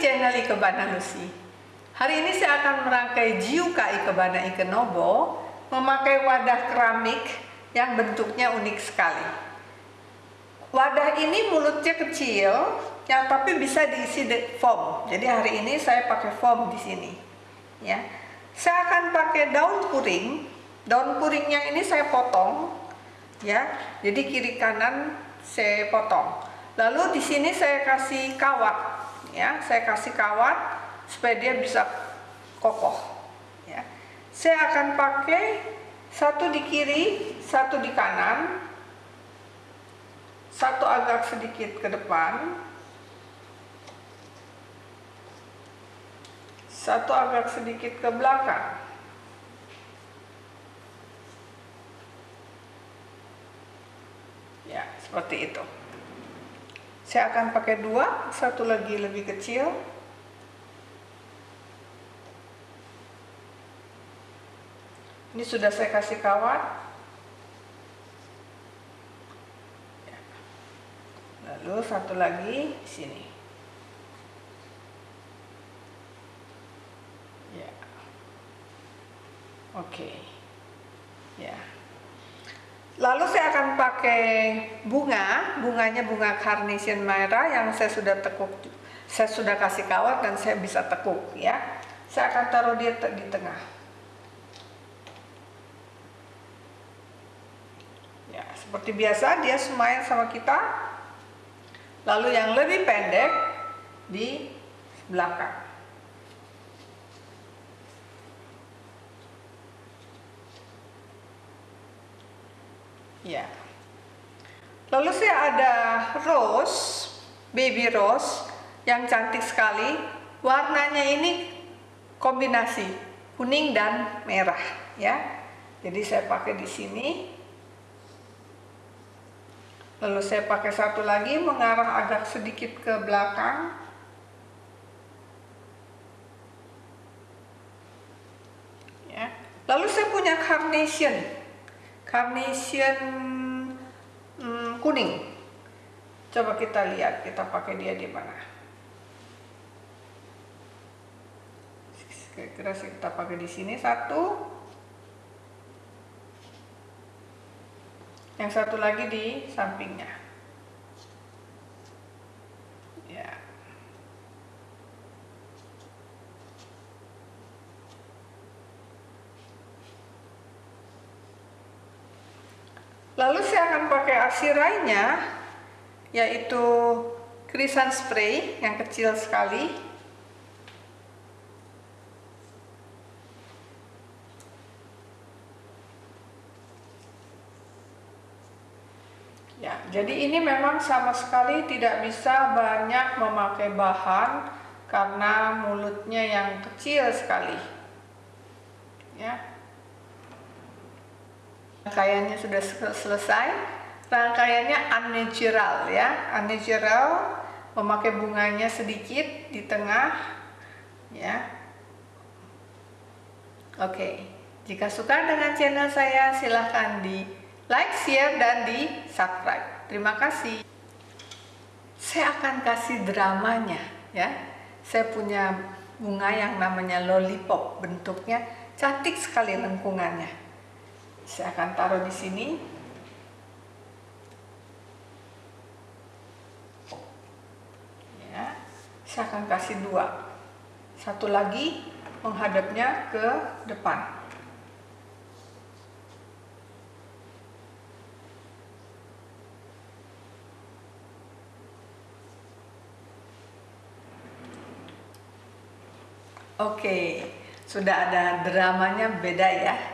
channel Ikebana Lucy. Hari ini saya akan merangkai Jiuka Ikebana Ikenobo memakai wadah keramik yang bentuknya unik sekali. Wadah ini mulutnya kecil, yang tapi bisa diisi foam. Jadi hari ini saya pakai foam di sini. Ya, saya akan pakai daun puring. Daun puringnya ini saya potong, ya. Jadi kiri kanan saya potong. Lalu di sini saya kasih kawat, ya, saya kasih kawat supaya dia bisa kokoh. Ya, saya akan pakai satu di kiri, satu di kanan, satu agak sedikit ke depan, satu agak sedikit ke belakang. Ya, seperti itu. Saya akan pakai dua, satu lagi lebih kecil. Ini sudah saya kasih kawat. Lalu satu lagi di sini. Ya. Oke. Ya. Lalu saya akan pakai bunga, bunganya bunga carnation merah yang saya sudah tekuk, saya sudah kasih kawat dan saya bisa tekuk ya. Saya akan taruh dia di tengah. Ya, seperti biasa dia semain sama kita. Lalu yang lebih pendek di belakang. Ya. Lalu saya ada rose, baby rose yang cantik sekali. Warnanya ini kombinasi kuning dan merah, ya. Jadi saya pakai di sini. Lalu saya pakai satu lagi mengarah agak sedikit ke belakang. Ya. Lalu saya punya carnation carnation hmm, kuning. Coba kita lihat, kita pakai dia di mana. Kira-kira kita pakai di sini satu. Yang satu lagi di sampingnya. Lalu saya akan pakai arsirainya, yaitu krisan spray yang kecil sekali. Ya, jadi ini memang sama sekali tidak bisa banyak memakai bahan karena mulutnya yang kecil sekali. Ya, Rangkaiannya sudah selesai. Rangkaiannya unnatural ya, unnatural memakai bunganya sedikit di tengah ya. Oke, jika suka dengan channel saya silahkan di like, share, dan di subscribe. Terima kasih. Saya akan kasih dramanya ya. Saya punya bunga yang namanya lollipop, bentuknya cantik sekali lengkungannya saya akan taruh di sini. Ya saya akan kasih dua. Satu lagi menghadapnya ke depan. Oke, sudah ada dramanya beda ya.